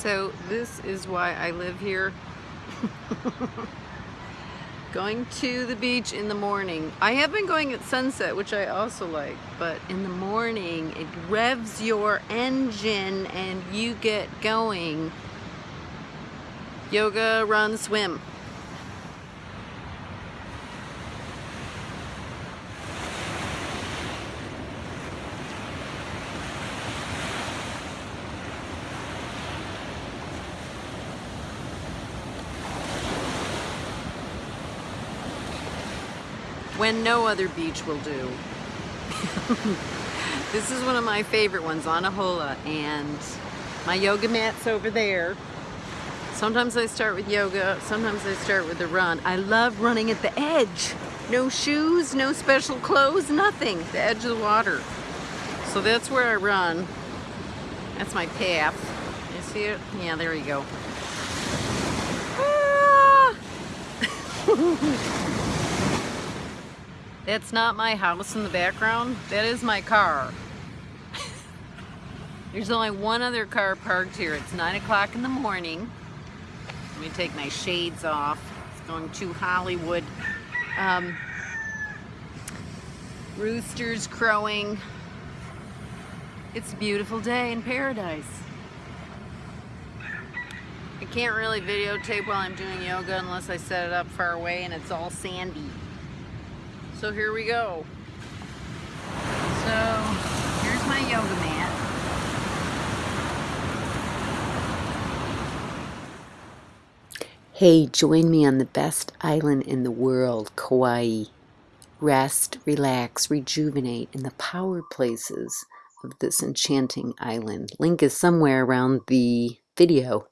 So this is why I live here. going to the beach in the morning. I have been going at sunset, which I also like, but in the morning it revs your engine and you get going. Yoga, run, swim. When no other beach will do. this is one of my favorite ones, Anahola, and my yoga mat's over there. Sometimes I start with yoga, sometimes I start with the run. I love running at the edge. No shoes, no special clothes, nothing. The edge of the water. So that's where I run. That's my path. You see it? Yeah, there you go. Ah! That's not my house in the background. That is my car. There's only one other car parked here. It's 9 o'clock in the morning. Let me take my shades off. It's going to Hollywood. Um, roosters crowing. It's a beautiful day in paradise. I can't really videotape while I'm doing yoga unless I set it up far away and it's all sandy. So here we go. So here's my yoga mat. Hey, join me on the best island in the world, Kauai. Rest, relax, rejuvenate in the power places of this enchanting island. Link is somewhere around the video.